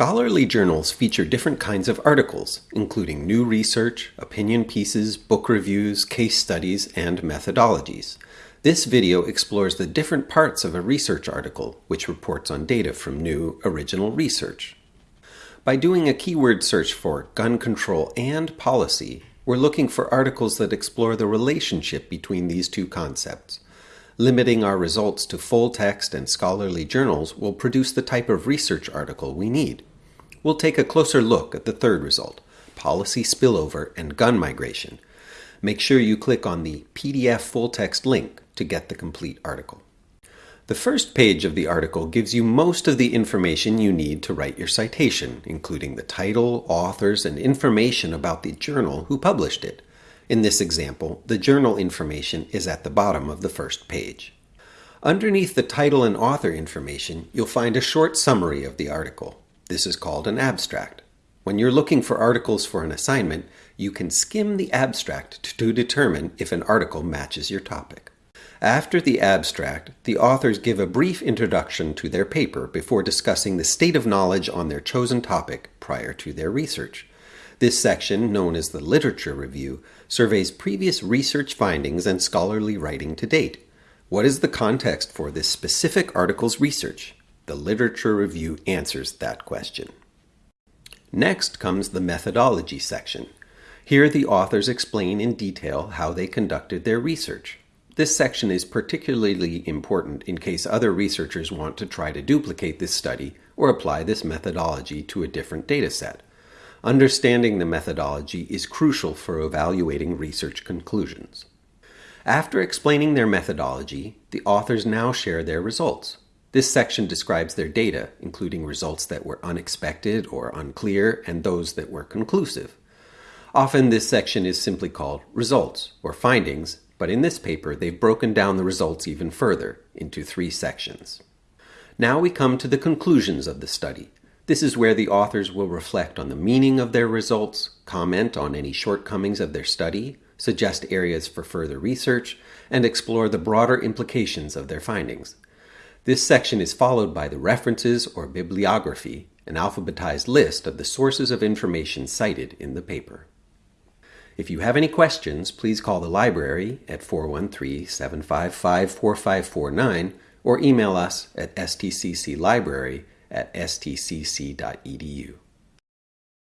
Scholarly journals feature different kinds of articles, including new research, opinion pieces, book reviews, case studies, and methodologies. This video explores the different parts of a research article, which reports on data from new, original research. By doing a keyword search for gun control and policy, we're looking for articles that explore the relationship between these two concepts. Limiting our results to full text and scholarly journals will produce the type of research article we need. We'll take a closer look at the third result, policy spillover and gun migration. Make sure you click on the PDF full text link to get the complete article. The first page of the article gives you most of the information you need to write your citation, including the title, authors, and information about the journal who published it. In this example, the journal information is at the bottom of the first page. Underneath the title and author information, you'll find a short summary of the article. This is called an abstract. When you're looking for articles for an assignment, you can skim the abstract to determine if an article matches your topic. After the abstract, the authors give a brief introduction to their paper before discussing the state of knowledge on their chosen topic prior to their research. This section, known as the Literature Review, surveys previous research findings and scholarly writing to date. What is the context for this specific article's research? The Literature Review answers that question. Next comes the Methodology section. Here the authors explain in detail how they conducted their research. This section is particularly important in case other researchers want to try to duplicate this study or apply this methodology to a different data set. Understanding the methodology is crucial for evaluating research conclusions. After explaining their methodology, the authors now share their results. This section describes their data, including results that were unexpected or unclear and those that were conclusive. Often this section is simply called results or findings, but in this paper they've broken down the results even further into three sections. Now we come to the conclusions of the study, this is where the authors will reflect on the meaning of their results, comment on any shortcomings of their study, suggest areas for further research, and explore the broader implications of their findings. This section is followed by the references or bibliography, an alphabetized list of the sources of information cited in the paper. If you have any questions, please call the library at 413-755-4549 or email us at stcclibrary at stcc.edu.